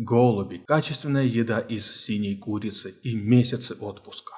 голуби, качественная еда из синей курицы и месяцы отпуска.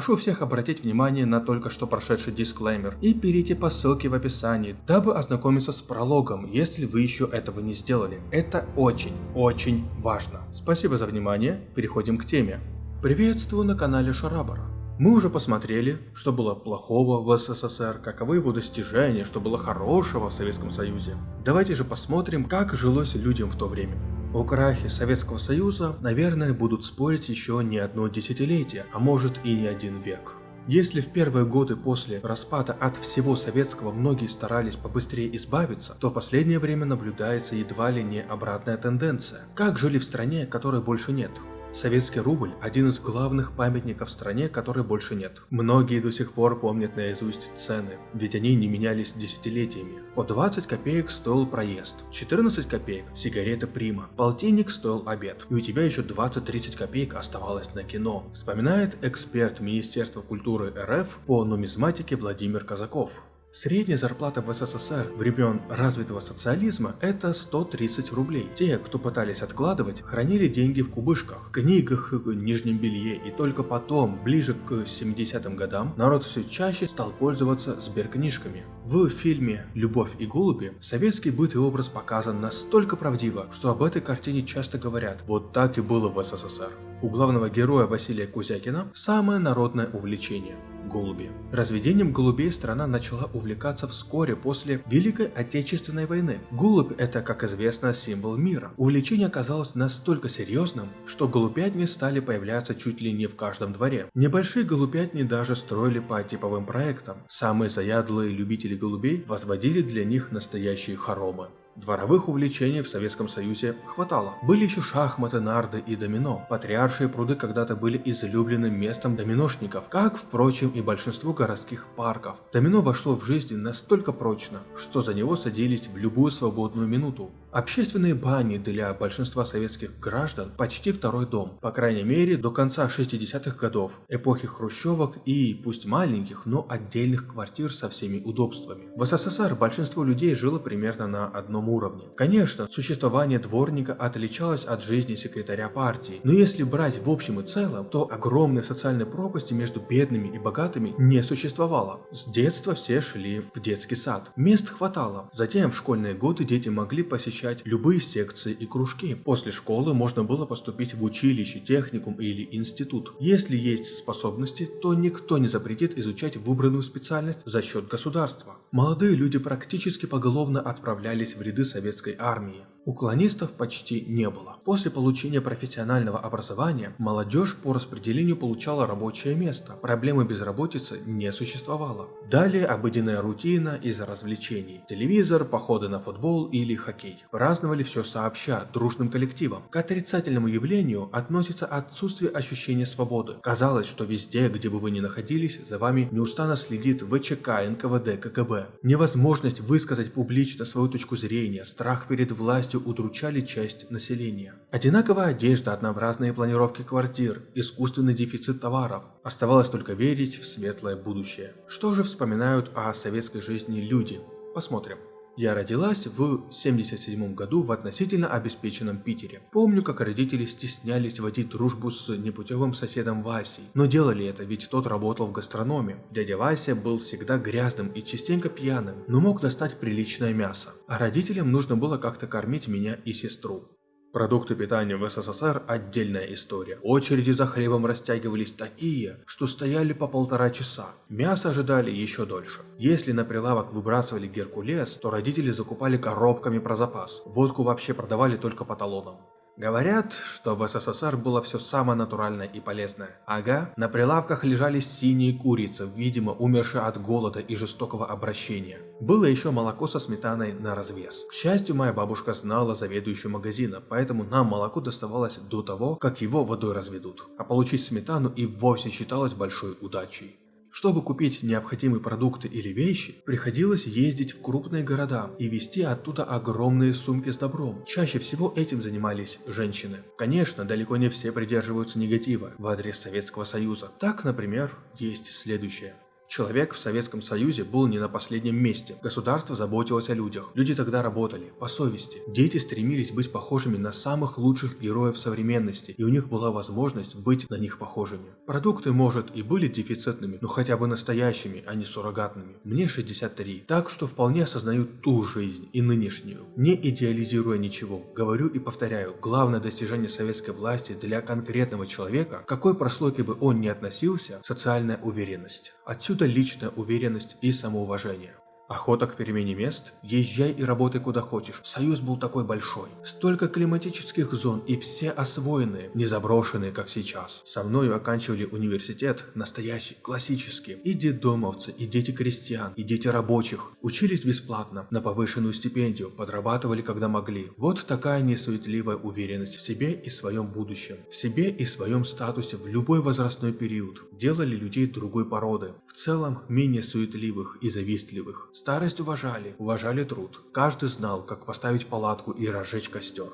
Прошу всех обратить внимание на только что прошедший дисклеймер и перейти по ссылке в описании, дабы ознакомиться с прологом, если вы еще этого не сделали. Это очень, очень важно. Спасибо за внимание, переходим к теме. Приветствую на канале Шарабара. Мы уже посмотрели, что было плохого в СССР, каковы его достижения, что было хорошего в Советском Союзе. Давайте же посмотрим, как жилось людям в то время. О крахе Советского Союза, наверное, будут спорить еще не одно десятилетие, а может и не один век. Если в первые годы после распада от всего советского многие старались побыстрее избавиться, то в последнее время наблюдается едва ли не обратная тенденция. Как жили в стране, которой больше нет? Советский рубль – один из главных памятников стране, которой больше нет. Многие до сих пор помнят наизусть цены, ведь они не менялись десятилетиями. По 20 копеек стоил проезд, 14 копеек – сигареты Прима, полтинник стоил обед, и у тебя еще 20-30 копеек оставалось на кино, вспоминает эксперт Министерства культуры РФ по нумизматике Владимир Казаков. Средняя зарплата в СССР времен развитого социализма – это 130 рублей. Те, кто пытались откладывать, хранили деньги в кубышках, книгах, нижнем белье, и только потом, ближе к 70-м годам, народ все чаще стал пользоваться сберкнижками. В фильме «Любовь и голуби» советский быт и образ показан настолько правдиво, что об этой картине часто говорят «вот так и было в СССР». У главного героя Василия Кузякина самое народное увлечение голуби. Разведением голубей страна начала увлекаться вскоре после Великой Отечественной войны. Голубь – это, как известно, символ мира. Увлечение оказалось настолько серьезным, что голубятни стали появляться чуть ли не в каждом дворе. Небольшие голубятни даже строили по типовым проектам. Самые заядлые любители голубей возводили для них настоящие хоромы. Дворовых увлечений в Советском Союзе хватало. Были еще шахматы, нарды и домино. Патриаршие пруды когда-то были излюбленным местом доминошников, как, впрочем, и большинство городских парков. Домино вошло в жизнь настолько прочно, что за него садились в любую свободную минуту. Общественные бани для большинства советских граждан почти второй дом, по крайней мере до конца 60-х годов, эпохи хрущевок и, пусть маленьких, но отдельных квартир со всеми удобствами. В СССР большинство людей жило примерно на одном уровне. Конечно, существование дворника отличалось от жизни секретаря партии, но если брать в общем и целом, то огромной социальной пропасти между бедными и богатыми не существовало. С детства все шли в детский сад. Мест хватало. Затем в школьные годы дети могли посещать любые секции и кружки. После школы можно было поступить в училище, техникум или институт. Если есть способности, то никто не запретит изучать выбранную специальность за счет государства. Молодые люди практически поголовно отправлялись в ряды советской армии. Уклонистов почти не было. После получения профессионального образования молодежь по распределению получала рабочее место, проблемы безработицы не существовало. Далее обыденная рутина из развлечений. Телевизор, походы на футбол или хоккей. Праздновали все сообща, дружным коллективом. К отрицательному явлению относится отсутствие ощущения свободы. Казалось, что везде, где бы вы ни находились, за вами неустанно следит ВЧК, НКВД, КГБ. Невозможность высказать публично свою точку зрения, страх перед властью удручали часть населения. Одинаковая одежда, однообразные планировки квартир, искусственный дефицит товаров. Оставалось только верить в светлое будущее. Что же вспоминают о советской жизни люди? Посмотрим. Я родилась в 77 году в относительно обеспеченном Питере. Помню, как родители стеснялись водить дружбу с непутевым соседом Васей. Но делали это, ведь тот работал в гастрономе. Дядя Вася был всегда грязным и частенько пьяным, но мог достать приличное мясо. А родителям нужно было как-то кормить меня и сестру. Продукты питания в СССР – отдельная история. Очереди за хлебом растягивались такие, что стояли по полтора часа. Мясо ожидали еще дольше. Если на прилавок выбрасывали геркулес, то родители закупали коробками про запас. Водку вообще продавали только по талонам. Говорят, что в СССР было все самое натуральное и полезное. Ага, на прилавках лежали синие курицы, видимо умершие от голода и жестокого обращения. Было еще молоко со сметаной на развес. К счастью, моя бабушка знала заведующую магазина, поэтому нам молоко доставалось до того, как его водой разведут. А получить сметану и вовсе считалось большой удачей. Чтобы купить необходимые продукты или вещи, приходилось ездить в крупные города и везти оттуда огромные сумки с добром. Чаще всего этим занимались женщины. Конечно, далеко не все придерживаются негатива в адрес Советского Союза. Так, например, есть следующее. Человек в Советском Союзе был не на последнем месте. Государство заботилось о людях. Люди тогда работали, по совести. Дети стремились быть похожими на самых лучших героев современности, и у них была возможность быть на них похожими. Продукты, может, и были дефицитными, но хотя бы настоящими, а не суррогатными. Мне 63, так что вполне осознаю ту жизнь и нынешнюю. Не идеализируя ничего, говорю и повторяю, главное достижение советской власти для конкретного человека, какой прослойки бы он ни относился, социальная уверенность. Отсюда личная уверенность и самоуважение. Охота к перемене мест? Езжай и работай куда хочешь. Союз был такой большой. Столько климатических зон и все освоенные, не заброшенные, как сейчас. Со мною оканчивали университет, настоящий, классический. И детдомовцы, и дети крестьян, и дети рабочих. Учились бесплатно, на повышенную стипендию, подрабатывали когда могли. Вот такая несуетливая уверенность в себе и своем будущем. В себе и своем статусе в любой возрастной период. Делали людей другой породы. В целом, менее суетливых и завистливых. Старость уважали, уважали труд. Каждый знал, как поставить палатку и разжечь костер.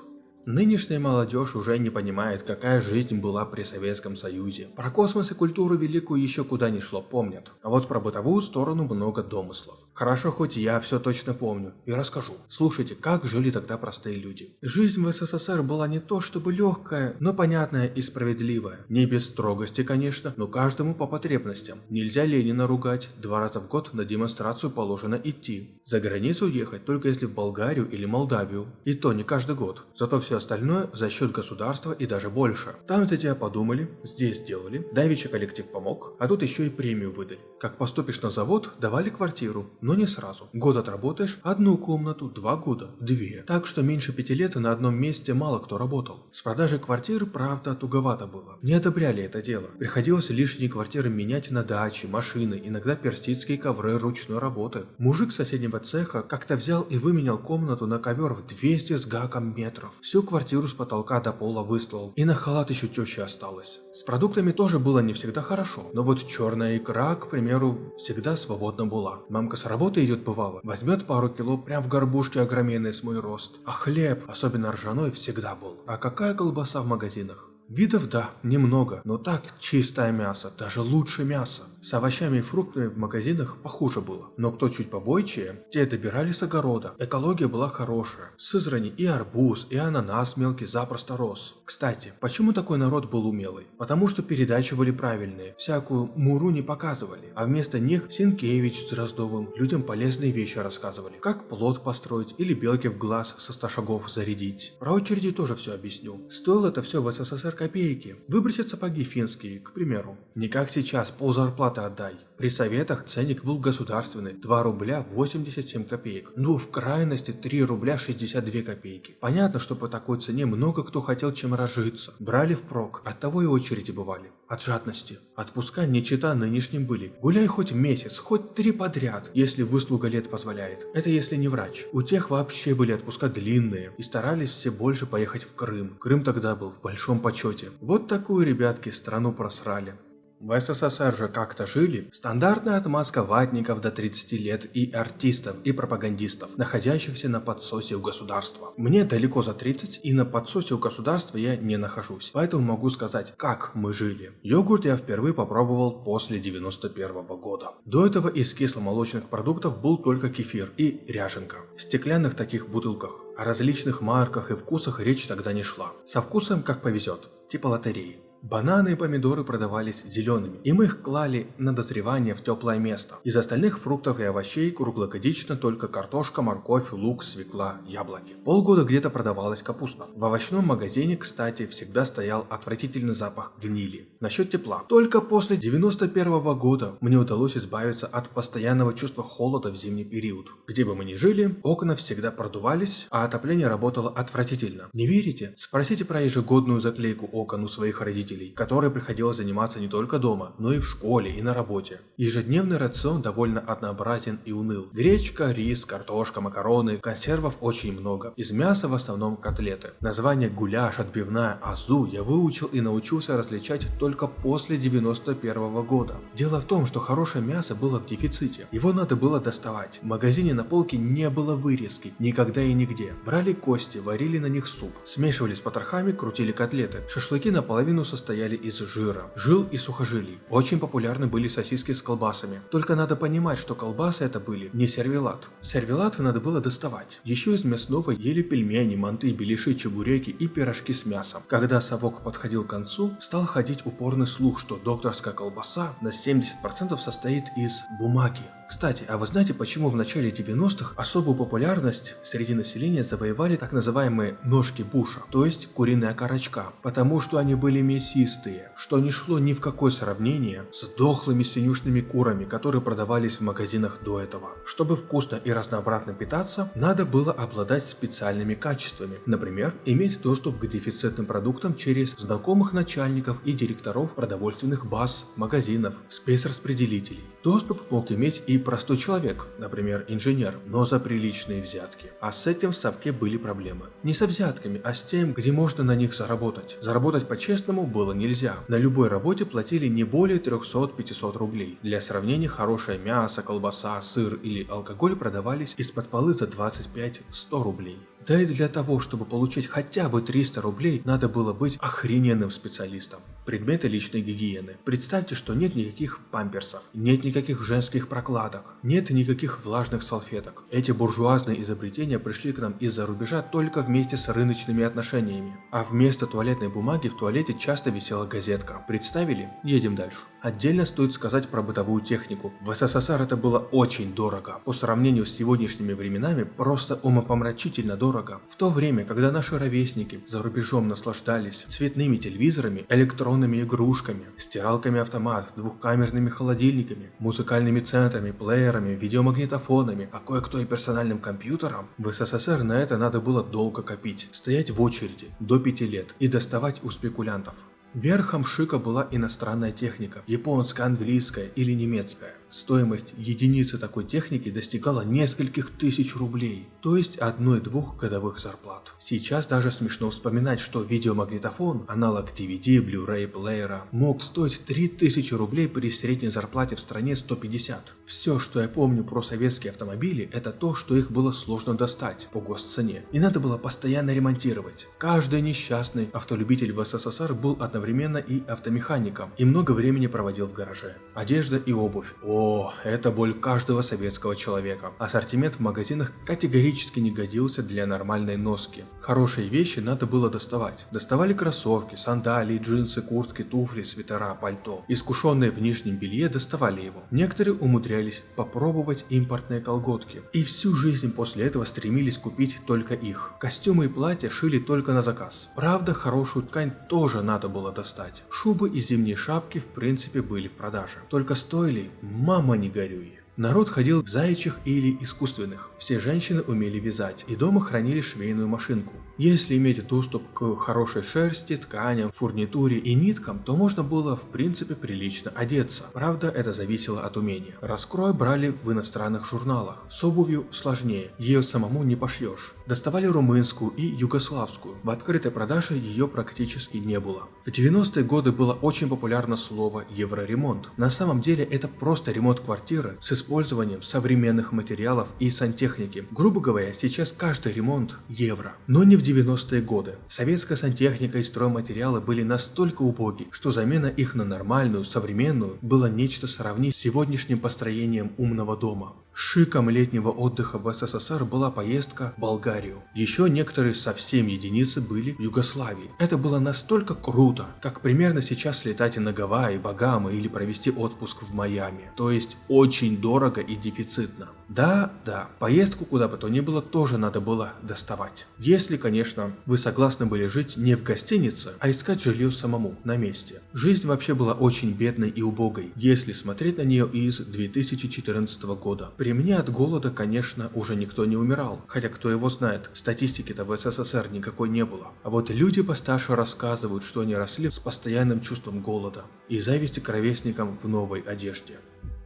Нынешняя молодежь уже не понимает, какая жизнь была при Советском Союзе. Про космос и культуру великую еще куда ни шло помнят. А вот про бытовую сторону много домыслов. Хорошо, хоть я все точно помню и расскажу. Слушайте, как жили тогда простые люди. Жизнь в СССР была не то чтобы легкая, но понятная и справедливая. Не без строгости, конечно, но каждому по потребностям. Нельзя Ленина ругать, два раза в год на демонстрацию положено идти. За границу ехать только если в Болгарию или Молдавию. И то не каждый год. Зато все остальное за счет государства и даже больше. Там за тебя подумали, здесь сделали, давича коллектив помог, а тут еще и премию выдали. Как поступишь на завод, давали квартиру, но не сразу. Год отработаешь, одну комнату, два года, две. Так что меньше пяти лет на одном месте мало кто работал. С продажей квартир, правда, туговато было. Не одобряли это дело. Приходилось лишние квартиры менять на дачи, машины, иногда персидские ковры ручной работы. Мужик соседнего цеха как-то взял и выменял комнату на ковер в 200 с гаком метров. Всю квартиру с потолка до пола выслал. И на халат еще теща осталось. С продуктами тоже было не всегда хорошо. Но вот черная икра, к примеру, всегда свободна была. Мамка с работы идет бывало, возьмет пару кило прям в горбушке огроменной с мой рост. А хлеб, особенно ржаной, всегда был. А какая колбаса в магазинах? Видов да, немного, но так чистое мясо, даже лучше мяса. С овощами и фруктами в магазинах похуже было. Но кто чуть побойчее, те добирали с огорода. Экология была хорошая. В Сызрани и арбуз, и ананас мелкий запросто рос. Кстати, почему такой народ был умелый? Потому что передачи были правильные, всякую муру не показывали. А вместо них Синкевич с Дроздовым людям полезные вещи рассказывали. Как плод построить или белки в глаз со 100 шагов зарядить. Про очереди тоже все объясню. Стоило это все в СССР копейки. Выбросить сапоги финские, к примеру. Не как сейчас, пол зарплаты зарплаты отдай. При советах ценник был государственный 2 рубля 87 копеек, ну в крайности 3 рубля 62 копейки. Понятно, что по такой цене много кто хотел чем разжиться. Брали впрок, от того и очереди бывали. От жадности. Отпуска не чита нынешним были. Гуляй хоть месяц, хоть три подряд, если выслуга лет позволяет. Это если не врач. У тех вообще были отпуска длинные и старались все больше поехать в Крым. Крым тогда был в большом почете. Вот такую, ребятки, страну просрали. В СССР же как-то жили стандартная отмазка ватников до 30 лет и артистов и пропагандистов, находящихся на подсосе у государства. Мне далеко за 30 и на подсосе у государства я не нахожусь, поэтому могу сказать, как мы жили. Йогурт я впервые попробовал после 91 -го года. До этого из кисломолочных продуктов был только кефир и ряженка. В стеклянных таких бутылках. О различных марках и вкусах речь тогда не шла. Со вкусом как повезет, типа лотереи. Бананы и помидоры продавались зелеными, и мы их клали на дозревание в теплое место. Из остальных фруктов и овощей круглогодично только картошка, морковь, лук, свекла, яблоки. Полгода где-то продавалась капуста. В овощном магазине, кстати, всегда стоял отвратительный запах гнили. Насчет тепла. Только после 91 -го года мне удалось избавиться от постоянного чувства холода в зимний период. Где бы мы ни жили, окна всегда продувались, а отопление работало отвратительно. Не верите? Спросите про ежегодную заклейку окон у своих родителей родителей, которой приходилось заниматься не только дома, но и в школе и на работе. Ежедневный рацион довольно однообразен и уныл. Гречка, рис, картошка, макароны, консервов очень много. Из мяса в основном котлеты. Название гуляш, отбивная, азу я выучил и научился различать только после 91 -го года. Дело в том, что хорошее мясо было в дефиците. Его надо было доставать. В магазине на полке не было вырезки, никогда и нигде. Брали кости, варили на них суп, смешивали с потрохами, крутили котлеты. Шашлыки наполовину состояли из жира, жил и сухожилий. Очень популярны были сосиски с колбасами. Только надо понимать, что колбасы это были не сервелат. Сервелаты надо было доставать. Еще из мясного ели пельмени, манты, беляши, чебуреки и пирожки с мясом. Когда совок подходил к концу, стал ходить упорный слух, что докторская колбаса на 70% состоит из бумаги. Кстати, а вы знаете, почему в начале 90-х особую популярность среди населения завоевали так называемые ножки Буша, то есть куриная корочка? Потому что они были мясистые, что не шло ни в какое сравнение с дохлыми синюшными курами, которые продавались в магазинах до этого. Чтобы вкусно и разнообразно питаться, надо было обладать специальными качествами. Например, иметь доступ к дефицитным продуктам через знакомых начальников и директоров продовольственных баз, магазинов, спецраспределителей. Доступ мог иметь и простой человек, например, инженер, но за приличные взятки. А с этим в Совке были проблемы. Не со взятками, а с тем, где можно на них заработать. Заработать по-честному было нельзя. На любой работе платили не более 300-500 рублей. Для сравнения, хорошее мясо, колбаса, сыр или алкоголь продавались из-под полы за 25-100 рублей. Да и для того, чтобы получить хотя бы 300 рублей, надо было быть охрененным специалистом. Предметы личной гигиены. Представьте, что нет никаких памперсов, нет никаких женских прокладок, нет никаких влажных салфеток. Эти буржуазные изобретения пришли к нам из-за рубежа только вместе с рыночными отношениями. А вместо туалетной бумаги в туалете часто висела газетка. Представили? Едем дальше. Отдельно стоит сказать про бытовую технику. В СССР это было очень дорого. По сравнению с сегодняшними временами просто умопомрачительно дорого. В то время, когда наши ровесники за рубежом наслаждались цветными телевизорами, электронными игрушками, стиралками автомат, двухкамерными холодильниками, музыкальными центрами, плеерами, видеомагнитофонами, а кое-кто и персональным компьютером, в СССР на это надо было долго копить, стоять в очереди до 5 лет и доставать у спекулянтов. Верхом шика была иностранная техника, японская, английская или немецкая. Стоимость единицы такой техники достигала нескольких тысяч рублей, то есть одной-двух годовых зарплат. Сейчас даже смешно вспоминать, что видеомагнитофон, аналог DVD, Blu-ray плеера, мог стоить 3000 рублей при средней зарплате в стране 150. Все, что я помню про советские автомобили, это то, что их было сложно достать по госцене, и надо было постоянно ремонтировать. Каждый несчастный автолюбитель в СССР был одновременно и автомехаником, и много времени проводил в гараже. Одежда и обувь. О, это боль каждого советского человека. Ассортимент в магазинах категорически не годился для нормальной носки. Хорошие вещи надо было доставать. Доставали кроссовки, сандалии, джинсы, куртки, туфли, свитера, пальто. Искушенные в нижнем белье доставали его. Некоторые умудрялись попробовать импортные колготки. И всю жизнь после этого стремились купить только их. Костюмы и платья шили только на заказ. Правда, хорошую ткань тоже надо было достать. Шубы и зимние шапки в принципе были в продаже. Только стоили Мама, не горюй. Народ ходил в заячьих или искусственных. Все женщины умели вязать и дома хранили швейную машинку. Если иметь доступ к хорошей шерсти, тканям, фурнитуре и ниткам, то можно было в принципе прилично одеться. Правда, это зависело от умения. Раскрой брали в иностранных журналах. С обувью сложнее, ее самому не пошьешь. Доставали румынскую и югославскую. В открытой продаже ее практически не было. В 90-е годы было очень популярно слово евроремонт. На самом деле это просто ремонт квартиры с использованием современных материалов и сантехники. Грубо говоря, сейчас каждый ремонт евро. Но не в 90-е годы. Советская сантехника и стройматериалы были настолько убоги, что замена их на нормальную, современную было нечто сравнить с сегодняшним построением умного дома. Шиком летнего отдыха в СССР была поездка в Болгарию. Еще некоторые совсем единицы были в Югославии. Это было настолько круто, как примерно сейчас летать на Гавайи, Багамы или провести отпуск в Майами. То есть очень дорого и дефицитно. Да, да, поездку куда бы то ни было тоже надо было доставать. Если, конечно, вы согласны были жить не в гостинице, а искать жилье самому, на месте. Жизнь вообще была очень бедной и убогой, если смотреть на нее из 2014 года. При мне от голода, конечно, уже никто не умирал, хотя кто его знает, статистики-то в СССР никакой не было. А вот люди постарше рассказывают, что они росли с постоянным чувством голода и зависти к ровесникам в новой одежде.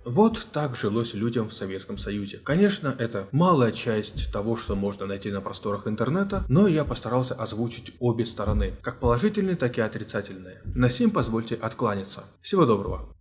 Вот так жилось людям в Советском Союзе. Конечно, это малая часть того, что можно найти на просторах интернета, но я постарался озвучить обе стороны, как положительные, так и отрицательные. На сим позвольте откланяться. Всего доброго.